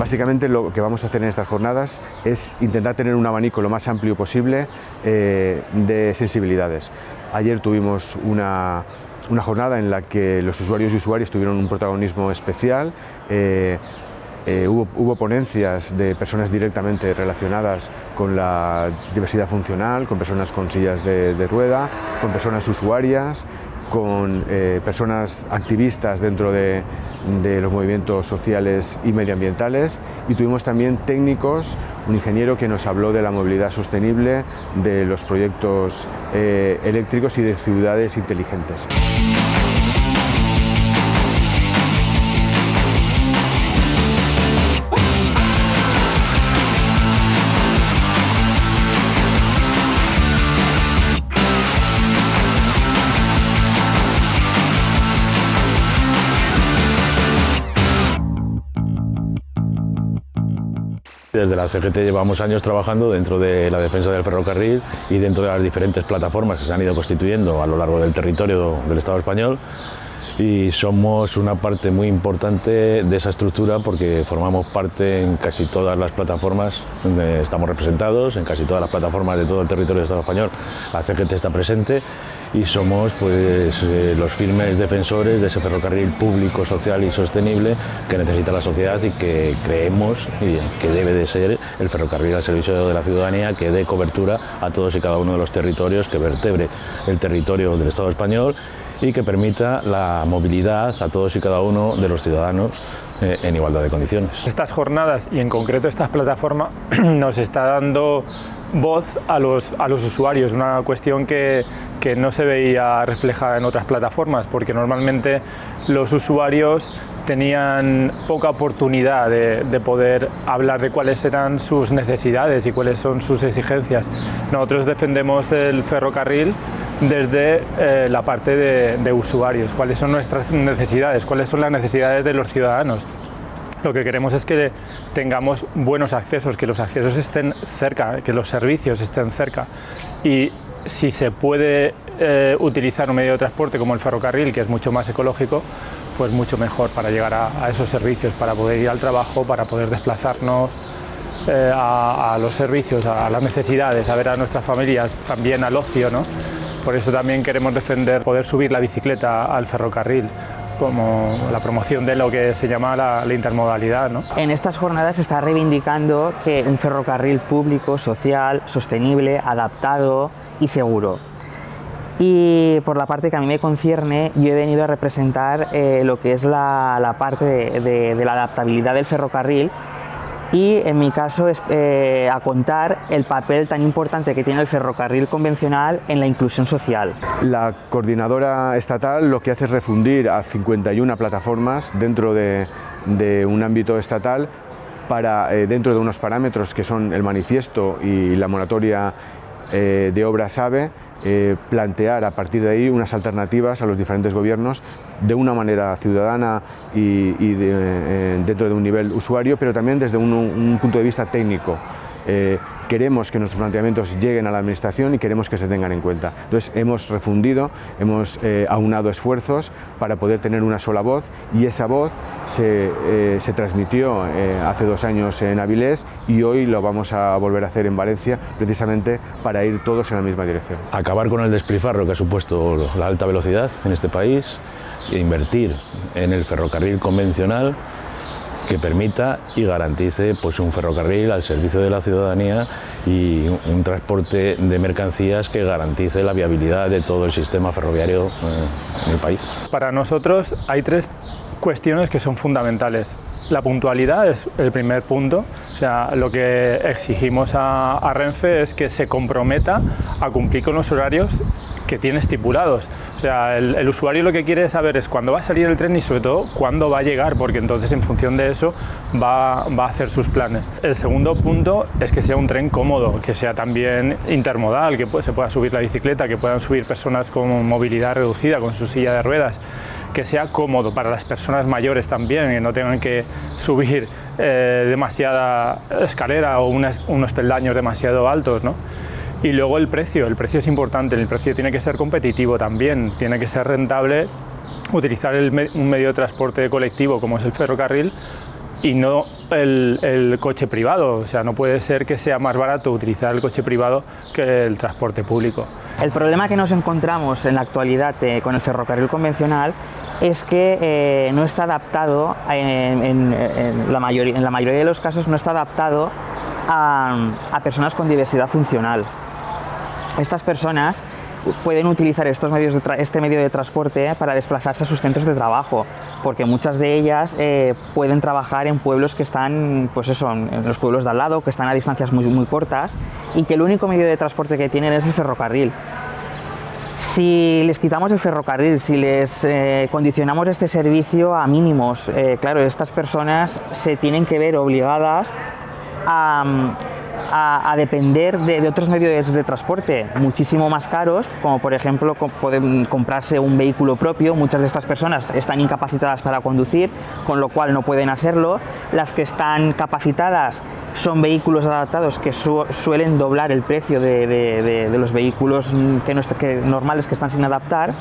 Básicamente lo que vamos a hacer en estas jornadas es intentar tener un abanico lo más amplio posible eh, de sensibilidades. Ayer tuvimos una, jornada en la que los usuarios y usuarias tuvieron un protagonismo especial. Eh, eh, hubo, ponencias de personas directamente relacionadas con la diversidad funcional, con personas con sillas de rueda, con personas usuarias, con eh, personas activistas dentro de, los movimientos sociales y medioambientales y tuvimos también técnicos, un ingeniero que nos habló de la movilidad sostenible, de los proyectos eh, eléctricos y de ciudades inteligentes. Desde la CGT llevamos años trabajando dentro de la defensa del ferrocarril y dentro de las diferentes plataformas que se han ido constituyendo a lo largo del territorio del Estado español y somos una parte muy importante de esa estructura porque formamos parte en casi todas las plataformas donde estamos representados, en casi todas las plataformas de todo el territorio del Estado español. La CGT está presente y somos pues, eh, los firmes defensores de ese ferrocarril público, social y sostenible que necesita la sociedad y que creemos que debe de ser el ferrocarril al servicio de la ciudadanía, que dé cobertura a todos y cada uno de los territorios, que vertebre el territorio del Estado español y que permita la movilidad a todos y cada uno de los ciudadanos eh, en igualdad de condiciones. Estas jornadas y en concreto esta plataforma nos está dando voz a los, a los usuarios, una cuestión que, que no se veía reflejada en otras plataformas porque normalmente los usuarios tenían poca oportunidad de, poder hablar de cuáles eran sus necesidades y cuáles son sus exigencias. Nosotros defendemos el ferrocarril desde eh, la parte de, usuarios, cuáles son nuestras necesidades, cuáles son las necesidades de los ciudadanos. Lo que queremos es que tengamos buenos accesos, que los accesos estén cerca, que los servicios estén cerca y si se puede eh, utilizar un medio de transporte como el ferrocarril, que es mucho más ecológico, pues mucho mejor para llegar a, esos servicios, para poder ir al trabajo, para poder desplazarnos eh, a, los servicios, a las necesidades, a ver a nuestras familias, también al ocio. ¿no? Por eso también queremos defender poder subir la bicicleta al ferrocarril como la promoción de lo que se llama la, intermodalidad. En estas jornadas se está reivindicando que un ferrocarril público, social, sostenible, adaptado y seguro. Y por la parte que a mí me concierne, yo he venido a representar eh, lo que es la, parte de la adaptabilidad del ferrocarril y en mi caso es eh, a contar el papel tan importante que tiene el ferrocarril convencional en la inclusión social. La coordinadora estatal lo que hace es refundir a 51 plataformas dentro de, un ámbito estatal para, eh, dentro de unos parámetros que son el manifiesto y la moratoria eh, de obras AVE, eh, plantear a partir de ahí unas alternativas a los diferentes gobiernos de una manera ciudadana y, eh, dentro de un nivel usuario, pero también desde un punto de vista técnico. Eh, queremos que nuestros planteamientos lleguen a la Administración y queremos que se tengan en cuenta. Entonces hemos refundido, hemos eh, aunado esfuerzos para poder tener una sola voz y esa voz se, eh, transmitió hace dos años en Avilés y hoy lo vamos a volver a hacer en Valencia precisamente para ir todos en la misma dirección. Acabar con el despilfarro que ha supuesto la alta velocidad en este país e invertir en el ferrocarril convencional que permita y garantice pues, un ferrocarril al servicio de la ciudadanía y un transporte de mercancías que garantice la viabilidad de todo el sistema ferroviario eh, en el país. Para nosotros hay tres cuestiones que son fundamentales. La puntualidad es el primer punto, o sea, lo que exigimos a, a Renfe es que se comprometa a cumplir con los horarios que tiene estipulados. O sea, el, usuario lo que quiere saber es cuándo va a salir el tren y sobre todo cuándo va a llegar, porque entonces en función de eso va, va, a hacer sus planes. El segundo punto es que sea un tren cómodo, que sea también intermodal, que se pueda subir la bicicleta, que puedan subir personas con movilidad reducida, con su silla de ruedas, que sea cómodo para las personas mayores también, que no tengan que subir eh, demasiada escalera o unos peldaños demasiado altos. ¿no? Y luego el precio, el precio es importante, el precio tiene que ser competitivo también, tiene que ser rentable utilizar un medio de transporte colectivo como es el ferrocarril y no el, coche privado. O sea, no puede ser que sea más barato utilizar el coche privado que el transporte público. El problema que nos encontramos en la actualidad eh, con el ferrocarril convencional es que eh, no está adaptado, en, la mayoría, en la mayoría de los casos no está adaptado a personas con diversidad funcional. Estas personas pueden utilizar estos medios este medio de transporte para desplazarse a sus centros de trabajo, porque muchas de ellas eh, pueden trabajar en pueblos que están, pues eso, en los pueblos de al lado, que están a distancias muy, muy cortas y que el único medio de transporte que tienen es el ferrocarril. Si les quitamos el ferrocarril, si les eh, condicionamos este servicio a mínimos, eh, claro, estas personas se tienen que ver obligadas a, a, depender de, otros medios de, transporte muchísimo más caros, como por ejemplo pueden comprarse un vehículo propio. Muchas de estas personas están incapacitadas para conducir, con lo cual no pueden hacerlo. Las que están capacitadas son vehículos adaptados que suelen doblar el precio de, los vehículos que, normales que están sin adaptar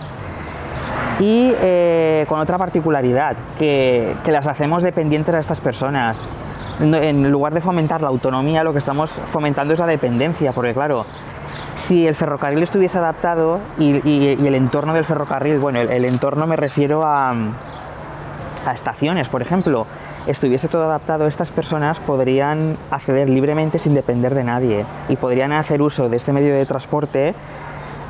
y eh, con otra particularidad, que, que, las hacemos dependientes a estas personas en lugar de fomentar la autonomía, lo que estamos fomentando es la dependencia, porque claro, si el ferrocarril estuviese adaptado y, el entorno del ferrocarril, bueno, el, entorno me refiero a, a estaciones, por ejemplo, estuviese todo adaptado, estas personas podrían acceder libremente sin depender de nadie y podrían hacer uso de este medio de transporte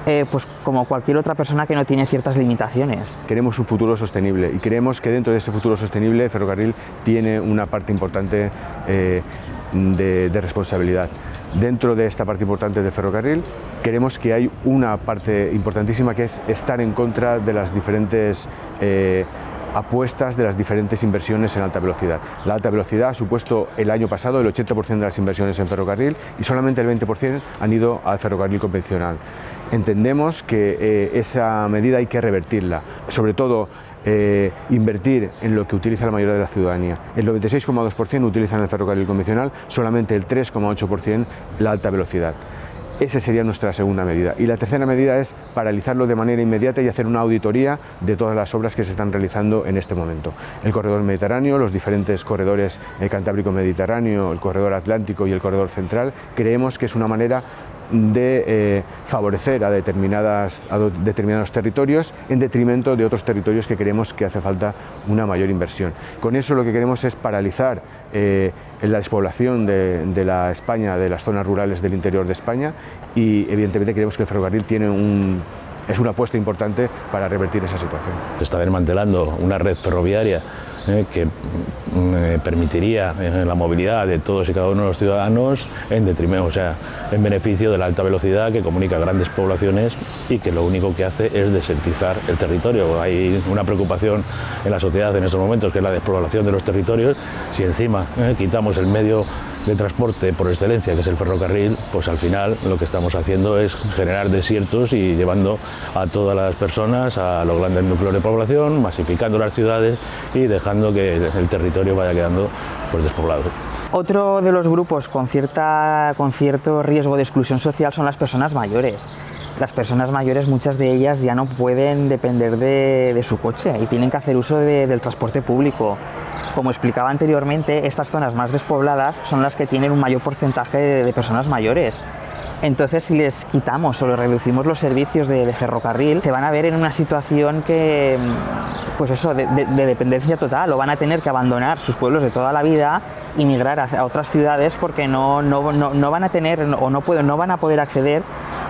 eh, pues como cualquier otra persona que no tiene ciertas limitaciones. Queremos un futuro sostenible y creemos que dentro de ese futuro sostenible el ferrocarril tiene una parte importante eh, de, responsabilidad. Dentro de esta parte importante del ferrocarril queremos que hay una parte importantísima que es estar en contra de las diferentes eh, apuestas de las diferentes inversiones en alta velocidad. La alta velocidad ha supuesto el año pasado el 80% de las inversiones en ferrocarril y solamente el 20% han ido al ferrocarril convencional. Entendemos que eh, esa medida hay que revertirla, sobre todo eh, invertir en lo que utiliza la mayoría de la ciudadanía. El 96,2% utilizan el ferrocarril convencional, solamente el 3,8% la alta velocidad. Esa sería nuestra segunda medida. Y la tercera medida es paralizarlo de manera inmediata y hacer una auditoría de todas las obras que se están realizando en este momento. El corredor mediterráneo, los diferentes corredores Cantábrico-Mediterráneo, el corredor atlántico y el corredor central, creemos que es una manera de eh, favorecer a, determinadas, a determinados territorios en detrimento de otros territorios que creemos que hace falta una mayor inversión. Con eso lo que queremos es paralizar eh, la despoblación de, la España, de las zonas rurales del interior de España y evidentemente creemos que el ferrocarril tiene un, es una apuesta importante para revertir esa situación. Se está desmantelando una red ferroviaria eh, que mm, eh, permitiría eh, la movilidad de todos y cada uno de los ciudadanos en detrimento, o sea, en beneficio de la alta velocidad que comunica grandes poblaciones y que lo único que hace es desertizar el territorio. Hay una preocupación en la sociedad en estos momentos que es la despoblación de los territorios. Si encima quitamos el medio de transporte por excelencia, que es el ferrocarril, pues al final lo que estamos haciendo es generar desiertos y llevando a todas las personas a los grandes núcleos de población, masificando las ciudades y dejando que el territorio vaya quedando pues, despoblado. Otro de los grupos con, cierta, con cierto riesgo de exclusión social son las personas mayores. Las personas mayores, muchas de ellas ya no pueden depender de, su coche y tienen que hacer uso del transporte público. Como explicaba anteriormente, estas zonas más despobladas son las que tienen un mayor porcentaje de, personas mayores. Entonces, si les quitamos o les reducimos los servicios de, ferrocarril, se van a ver en una situación que, pues eso, de, dependencia total, o van a tener que abandonar sus pueblos de toda la vida y migrar a, otras ciudades porque no, no, no, van a tener o no, pueden, no van a poder acceder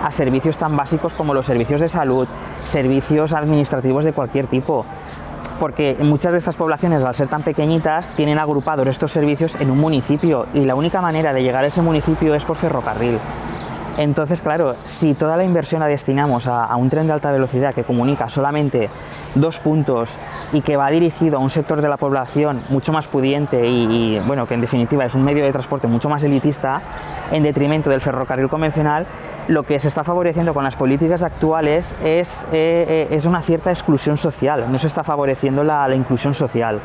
a servicios tan básicos como los servicios de salud, servicios administrativos de cualquier tipo porque muchas de estas poblaciones, al ser tan pequeñitas, tienen agrupados estos servicios en un municipio y la única manera de llegar a ese municipio es por ferrocarril. Entonces, claro, si toda la inversión la destinamos a, un tren de alta velocidad que comunica solamente dos puntos y que va dirigido a un sector de la población mucho más pudiente y, bueno, que en definitiva es un medio de transporte mucho más elitista, en detrimento del ferrocarril convencional, lo que se está favoreciendo con las políticas actuales es, eh, eh, es una cierta exclusión social, no se está favoreciendo la, inclusión social.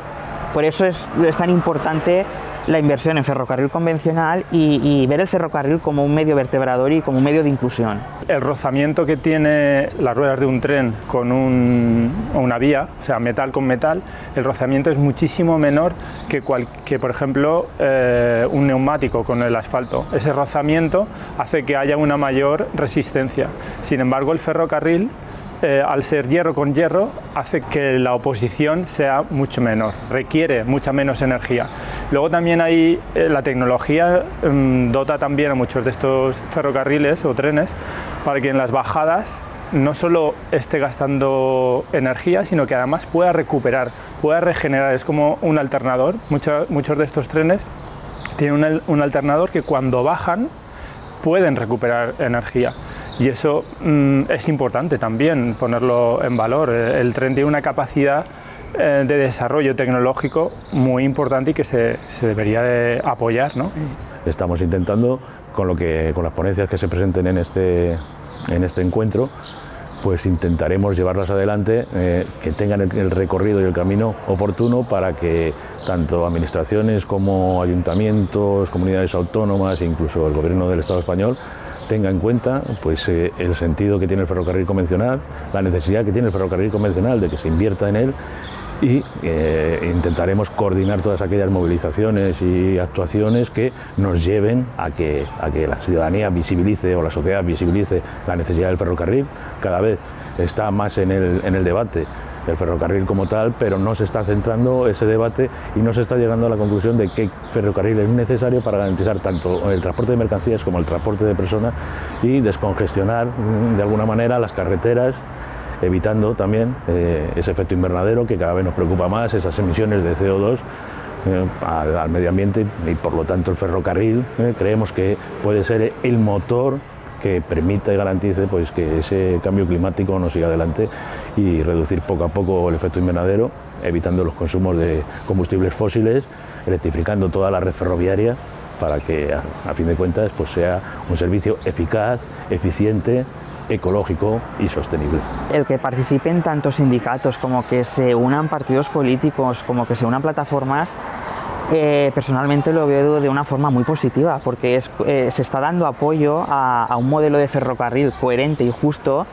Por eso es, es tan importante la inversión en ferrocarril convencional y, ver el ferrocarril como un medio vertebrador y como un medio de inclusión. El rozamiento que tiene las ruedas de un tren con una vía, o sea, metal con metal, el rozamiento es muchísimo menor que, que por ejemplo, eh, un neumático con el asfalto. Ese rozamiento hace que haya una mayor resistencia. Sin embargo, el ferrocarril eh, al ser hierro con hierro, hace que la oposición sea mucho menor, requiere mucha menos energía. Luego también hay, eh, la tecnología mm, dota también a muchos de estos ferrocarriles o trenes para que en las bajadas no solo esté gastando energía, sino que además pueda recuperar, pueda regenerar. Es como un alternador. muchos de estos trenes tienen un alternador que cuando bajan pueden recuperar energía y eso mm, es importante también ponerlo en valor. El tren tiene una capacidad eh, de desarrollo tecnológico muy importante y que se, debería de apoyar. ¿no? Estamos intentando, con, lo que, con las ponencias que se presenten en este, en este encuentro, pues intentaremos llevarlas adelante, eh, que tengan el, recorrido y el camino oportuno para que tanto administraciones como ayuntamientos, comunidades autónomas incluso el gobierno del Estado español tenga en cuenta pues, eh, el sentido que tiene el ferrocarril convencional, la necesidad que tiene el ferrocarril convencional de que se invierta en él y eh, intentaremos coordinar todas aquellas movilizaciones y actuaciones que nos lleven a que, a que la ciudadanía visibilice o la sociedad visibilice la necesidad del ferrocarril. Cada vez está más en el, en el debate del ferrocarril como tal, pero no se está centrando ese debate y no se está llegando a la conclusión de que ferrocarril es necesario para garantizar tanto el transporte de mercancías como el transporte de personas y descongestionar mm, de alguna manera las carreteras evitando también eh, ese efecto invernadero que cada vez nos preocupa más, esas emisiones de CO2 eh, al, medio ambiente y por lo tanto el ferrocarril eh, creemos que puede ser el motor que permita y garantice pues, que ese cambio climático no siga adelante y reducir poco a poco el efecto invernadero, evitando los consumos de combustibles fósiles, electrificando toda la red ferroviaria para que a, fin de cuentas pues, sea un servicio eficaz, eficiente, ecológico y sostenible. El que participen tantos sindicatos como que se unan partidos políticos, como que se unan plataformas, eh, personalmente lo veo de una forma muy positiva porque eh, se está dando apoyo a, un modelo de ferrocarril coherente y justo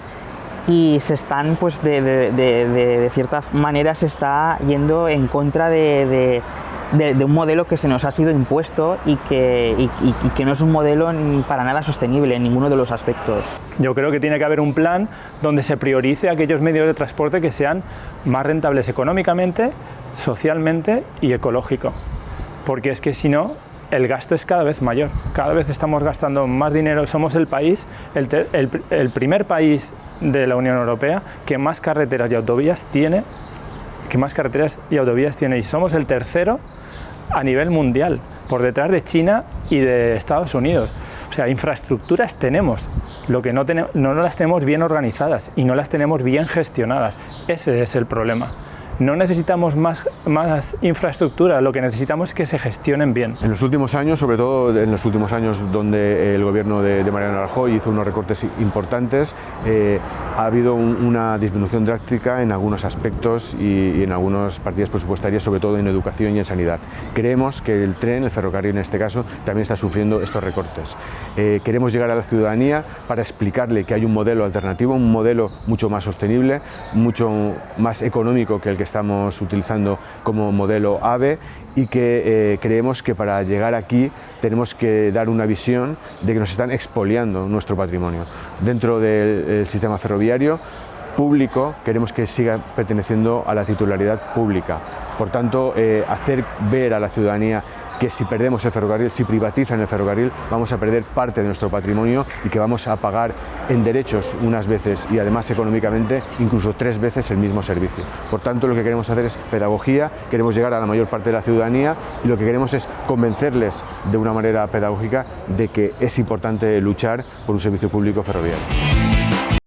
y se están, pues de, cierta manera se está yendo en contra de, un modelo que se nos ha sido impuesto y que, que no es un modelo para nada sostenible en ninguno de los aspectos. Yo creo que tiene que haber un plan donde se priorice aquellos medios de transporte que sean más rentables económicamente, socialmente y ecológico porque es que si no, el gasto es cada vez mayor, cada vez estamos gastando más dinero, somos el país, el, primer país de la Unión Europea que más carreteras y autovías tiene, que más carreteras y autovías tiene, y somos el tercero a nivel mundial, por detrás de China y de Estados Unidos. O sea, infraestructuras tenemos, lo que no, tenemos, no las tenemos bien organizadas y no las tenemos bien gestionadas. Ese es el problema. No necesitamos más, más infraestructura, lo que necesitamos es que se gestionen bien. En los últimos años, sobre todo en los últimos años donde el gobierno de, Mariano Rajoy hizo unos recortes importantes, eh, ha habido una disminución drástica en algunos aspectos y, en algunas partidas presupuestarias, sobre todo en educación y en sanidad. Creemos que el tren, el ferrocarril en este caso, también está sufriendo estos recortes. Eh, queremos llegar a la ciudadanía para explicarle que hay un modelo alternativo, un modelo mucho más sostenible, mucho más económico que el que estamos utilizando como modelo AVE y que eh, creemos que para llegar aquí tenemos que dar una visión de que nos están expoliando nuestro patrimonio. Dentro del sistema ferroviario público queremos que siga perteneciendo a la titularidad pública. Por tanto, eh, hacer ver a la ciudadanía que si perdemos el ferrocarril, si privatizan el ferrocarril, vamos a perder parte de nuestro patrimonio y que vamos a pagar en derechos unas veces y además económicamente incluso tres veces el mismo servicio. Por tanto, lo que queremos hacer es pedagogía, queremos llegar a la mayor parte de la ciudadanía y lo que queremos es convencerles de una manera pedagógica de que es importante luchar por un servicio público ferroviario.